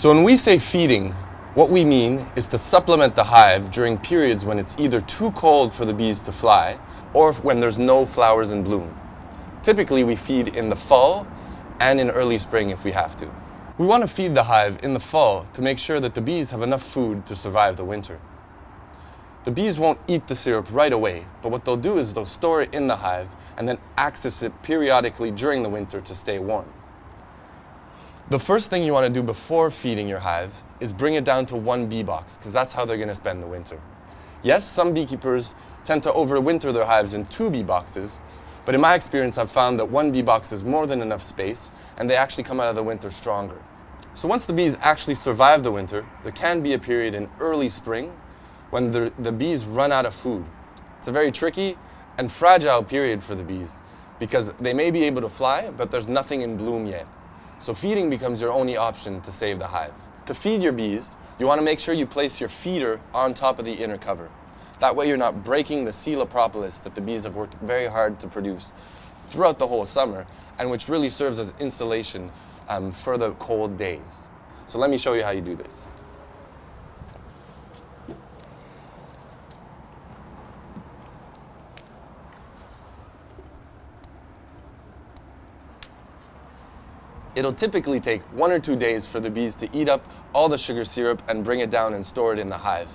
So when we say feeding, what we mean is to supplement the hive during periods when it's either too cold for the bees to fly or when there's no flowers in bloom. Typically we feed in the fall and in early spring if we have to. We want to feed the hive in the fall to make sure that the bees have enough food to survive the winter. The bees won't eat the syrup right away, but what they'll do is they'll store it in the hive and then access it periodically during the winter to stay warm. The first thing you want to do before feeding your hive is bring it down to one bee box, because that's how they're going to spend the winter. Yes, some beekeepers tend to overwinter their hives in two bee boxes, but in my experience I've found that one bee box is more than enough space, and they actually come out of the winter stronger. So once the bees actually survive the winter, there can be a period in early spring when the, the bees run out of food. It's a very tricky and fragile period for the bees because they may be able to fly, but there's nothing in bloom yet. So feeding becomes your only option to save the hive. To feed your bees, you want to make sure you place your feeder on top of the inner cover. That way you're not breaking the Coela propolis that the bees have worked very hard to produce throughout the whole summer and which really serves as insulation um, for the cold days. So let me show you how you do this. It'll typically take one or two days for the bees to eat up all the sugar syrup and bring it down and store it in the hive.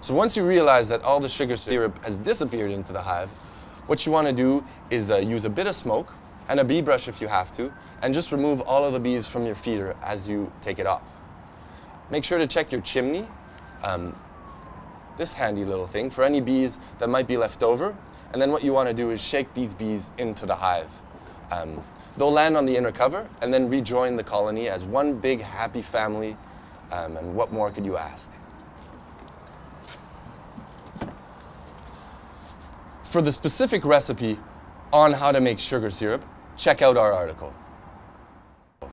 So once you realize that all the sugar syrup has disappeared into the hive, what you want to do is uh, use a bit of smoke and a bee brush if you have to, and just remove all of the bees from your feeder as you take it off. Make sure to check your chimney, um, this handy little thing, for any bees that might be left over, and then what you want to do is shake these bees into the hive. Um, They'll land on the inner cover and then rejoin the colony as one big happy family. Um, and what more could you ask? For the specific recipe on how to make sugar syrup, check out our article.